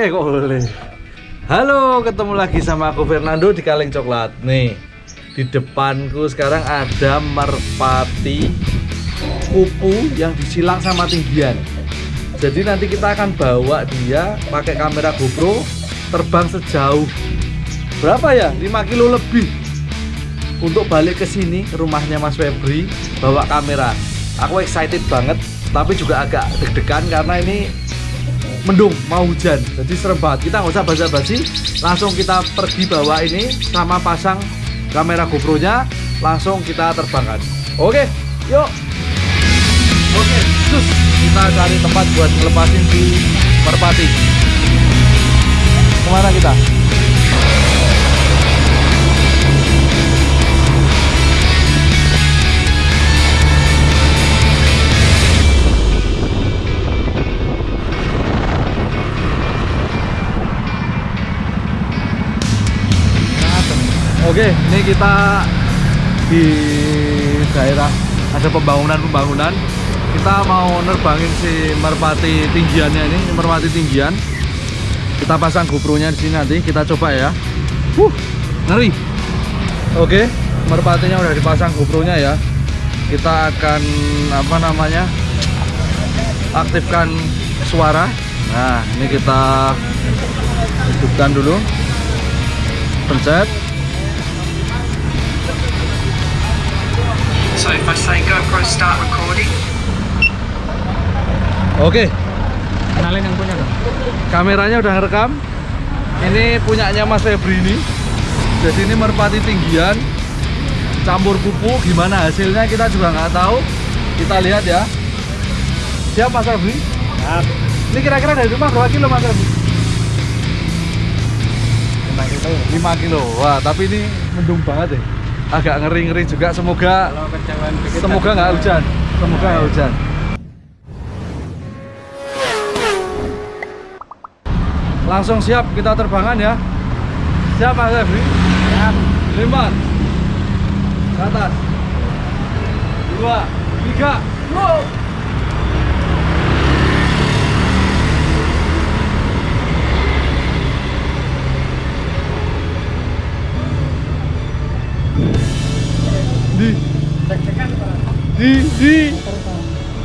Hole, kok hole. Halo, ketemu lagi sama aku Fernando di Kaleng Coklat. Nih, di depanku sekarang ada merpati kupu yang disilang sama tinggian. Jadi nanti kita akan bawa dia pakai kamera GoPro terbang sejauh berapa ya? 5 kilo lebih untuk balik ke sini ke rumahnya Mas Febri bawa kamera. Aku excited banget, tapi juga agak deg-degan karena ini mendung mau hujan. Jadi serem banget kita nggak usah basa-basi. Langsung kita pergi bawa ini sama pasang kamera GoPro nya langsung kita terbangkan. Oke yuk. Oke terus kita cari tempat buat ngelepasin si merpati. Ke mana kita kita di daerah ada pembangunan-pembangunan. Kita mau nerbangin si merpati tinggiannya ini, merpati tinggian. Kita pasang GoPro-nya di sini nanti, kita coba ya. Wuh, ngeri. Oke, merpatinya udah dipasang GoPro-nya ya. Kita akan apa namanya? aktifkan suara. Nah, ini kita hidupkan dulu. Pencet. So if I say GoPro start recording, Oke, Kenalin yang punya dong. kameranya udah ngerekam. Ini punyanya Mas Febri ini. Jadi ini merpati tinggian, campur kupu. Gimana hasilnya kita juga nggak tahu. Kita lihat ya. Siap Mas Febri? Siap. Ini kira-kira dari rumah berapa kilo Mas Febri? 5 kilo. 5 kilo. Wah, tapi ini mendung banget ya. Agak ngeri-ngeri juga. Semoga dikit. semoga nggak hujan. Semoga nggak hujan. Langsung siap kita terbangan ya. Siap Mas Febri? Siap. Lima Ke atas Dua Tiga Go Di. Di Di.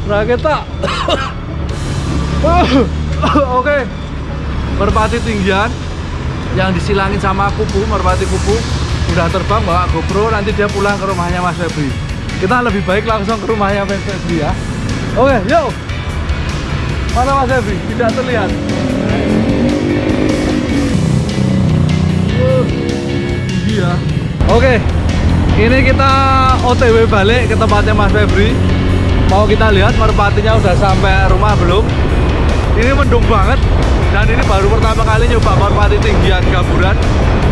Raketa Oke. Merpati tinggian. Yang disilangin sama kupu Merpati kupu. Udah terbang bawa GoPro Nanti dia pulang ke rumahnya Mas Febri. Kita lebih baik langsung ke rumahnya Mas Febri ya. Oke yuk Mana Mas Febri? Tidak terlihat. Tinggi ya. Oke Ini kita OTW balik ke tempatnya Mas Febri. Mau kita lihat merpatinya udah sampai rumah belum? Ini mendung banget dan ini baru pertama kali nyoba merpati tinggian gaburan.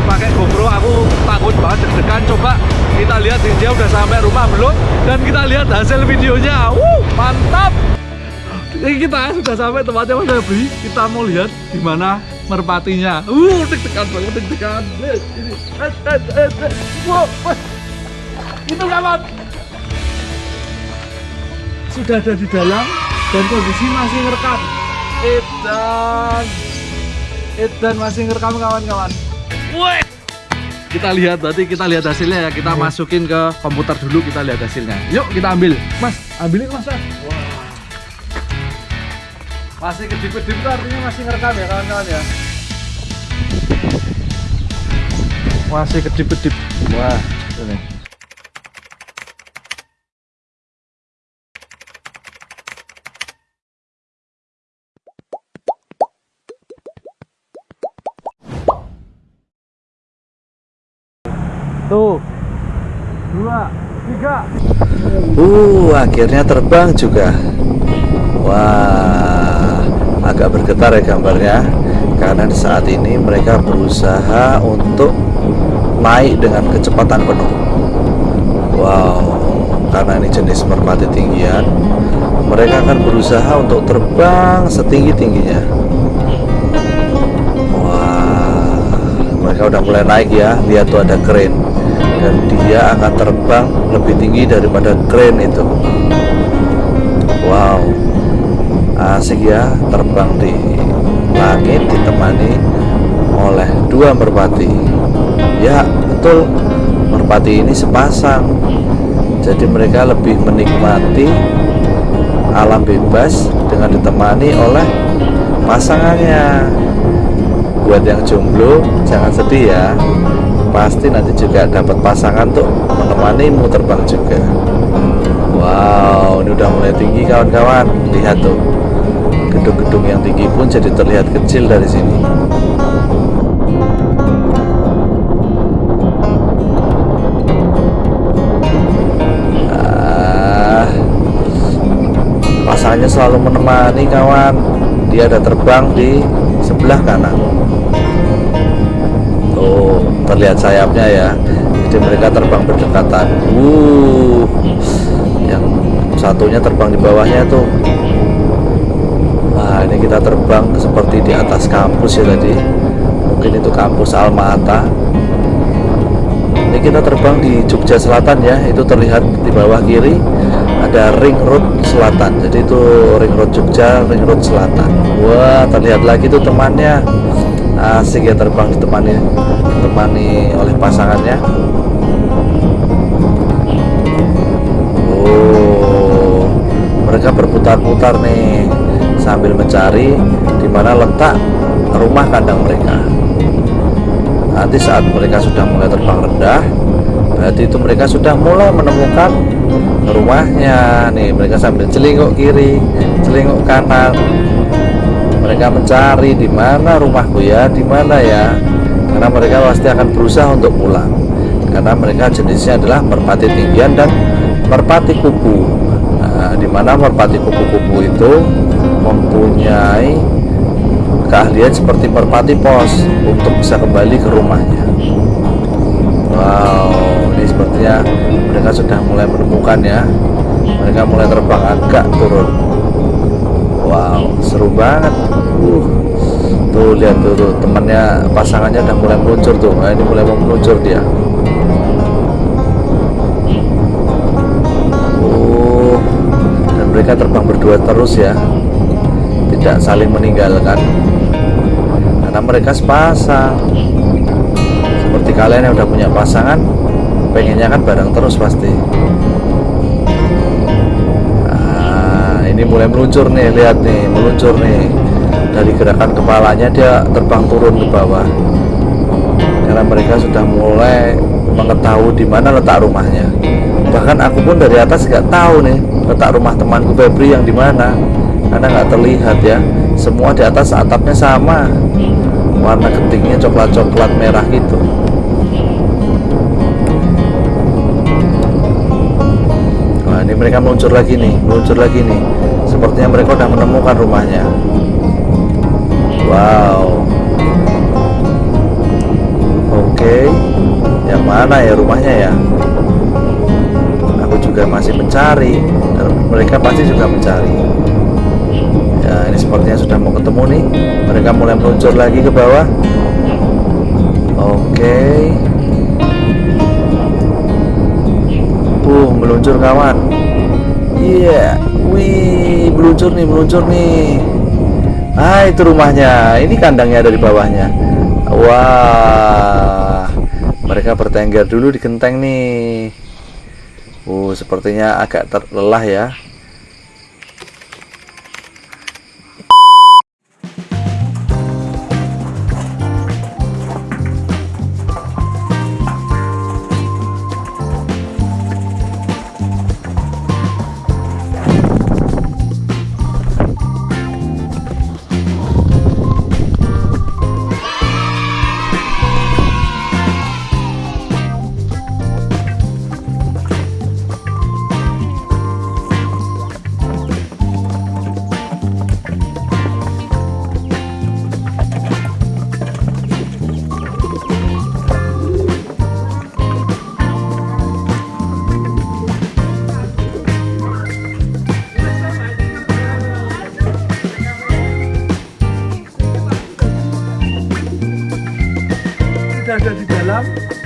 Pakai GoPro aku takut banget deg-degan. Coba kita lihat dia udah sampai rumah belum? Dan kita lihat hasil videonya. Wuh, mantap! Ini kita sudah sampai tempatnya Mas Febri. Kita mau lihat gimana merpatinya. Uh deg-degan banget deg-degan. Itu kawan sudah ada di dalam dan kondisi masih ngerekam. Edan. Edan masih ngerekam kawan-kawan. Wih kita lihat berarti kita lihat hasilnya ya. Kita masukin ke komputer dulu kita lihat hasilnya. Yuk kita ambil. Mas ambilin mas. Mas. masih kedip-kedip artinya masih ngerekam ya kawan-kawan ya. Masih kedip-kedip. Wah ini Tuh. Dua, tiga. Uh, akhirnya terbang juga. Wah, agak bergetar ya gambarnya. Karena saat ini mereka berusaha untuk naik dengan kecepatan penuh. Wow, karena ini jenis merpati tinggian, mereka akan berusaha untuk terbang setinggi-tingginya. Wah, mereka udah mulai naik ya. Lihat tuh ada crane dan dia akan terbang lebih tinggi daripada crane itu. Wow, asik ya terbang di langit ditemani oleh dua merpati. Ya, betul. Merpati ini sepasang. Jadi mereka lebih menikmati alam bebas dengan ditemani oleh pasangannya. Buat yang jomblo, jangan sedih ya. Pasti nanti juga dapat pasangan tuh menemanimu terbang juga. Wow, ini udah mulai tinggi kawan-kawan. Lihat tuh. Gedung-gedung yang tinggi pun jadi terlihat kecil dari sini. Ah, selalu menemani kawan. Dia ada terbang di sebelah kanan. Tuh, terlihat sayapnya ya. Jadi mereka terbang berdekatan. Uh, yang satunya terbang di bawahnya tuh. Nah ini kita terbang seperti di atas kampus ya tadi. Mungkin itu kampus Almata. Ini kita terbang di Jogja Selatan ya. Itu terlihat di bawah kiri. Ada ring road selatan. Jadi itu ring road Jogja, ring road selatan. Wah terlihat lagi tuh temannya Asik ya terbang ditemani Ditemani oleh pasangannya Oh, mereka berputar-putar nih sambil mencari di mana letak rumah kandang mereka. Nanti saat mereka sudah mulai terbang rendah, berarti itu mereka sudah mulai menemukan rumahnya. Nih, mereka sambil celinguk kiri, celinguk kanan. Mereka mencari di mana rumahku ya, di mana ya. Karena mereka pasti akan berusaha untuk pulang. Karena mereka jenisnya adalah merpati tinggian dan merpati kupu. Nah, di mana merpati kupu-kupu itu mempunyai keahlian seperti merpati pos untuk bisa kembali ke rumahnya. Wow, ini sepertinya mereka sudah mulai menemukan ya. Mereka mulai terbang agak turun. Wow, seru banget. Uh, tuh lihat tuh, tuh temannya pasangannya udah mulai meluncur tuh. Nah, ini mulai mau meluncur dia. Oh, dan mereka terbang berdua terus ya. Tidak saling meninggalkan. Karena mereka sepasang. Seperti kalian yang udah punya pasangan pengennya kan bareng terus pasti. Nah, ini mulai meluncur nih lihat nih meluncur nih dari gerakan kepalanya dia terbang turun ke bawah. Karena mereka sudah mulai mengetahui di mana letak rumahnya. Bahkan aku pun dari atas nggak tahu nih letak rumah temanku Febri yang di mana. Karena nggak terlihat ya. Semua di atas atapnya sama. Warna ketingnya coklat-coklat merah gitu. Nah ini mereka meluncur lagi nih meluncur lagi nih. Sepertinya mereka udah menemukan rumahnya wow. Oke. Yang mana ya rumahnya ya? Aku juga masih mencari. Dan mereka pasti juga mencari. Ya ini sepertinya sudah mau ketemu nih. Mereka mulai meluncur lagi ke bawah. Oke. Uh meluncur kawan. Iya. Yeah. wih meluncur nih meluncur nih ah itu rumahnya. Ini kandangnya dari bawahnya. Wah mereka bertengger dulu di genteng nih. Uh sepertinya agak terlelah ya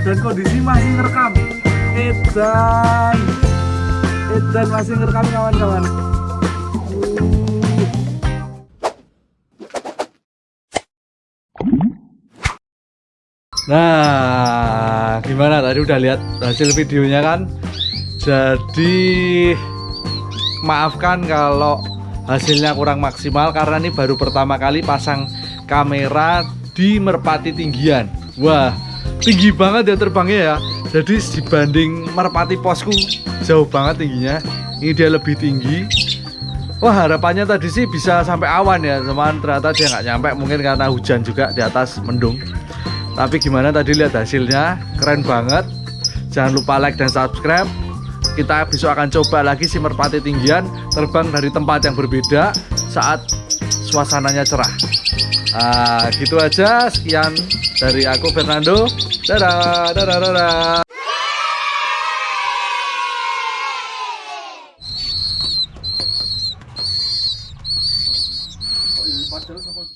dan kondisi masih ngerekam Edan Edan masih ngerekam kawan-kawan Nah, gimana tadi udah lihat hasil videonya kan? Jadi maafkan kalau hasilnya kurang maksimal karena ini baru pertama kali pasang kamera di merpati tinggian. Wah, tinggi banget ya terbangnya ya. Jadi dibanding merpati posku jauh banget tingginya. Ini dia lebih tinggi. Wah harapannya tadi sih bisa sampai awan ya, cuman ternyata dia nggak nyampe mungkin karena hujan juga di atas mendung. Tapi gimana tadi lihat hasilnya, keren banget. Jangan lupa like dan subscribe. Kita besok akan coba lagi si merpati tinggian terbang dari tempat yang berbeda saat suasananya cerah. Ah, gitu aja. Sekian dari aku Fernando. Dadah, dadah, dadah.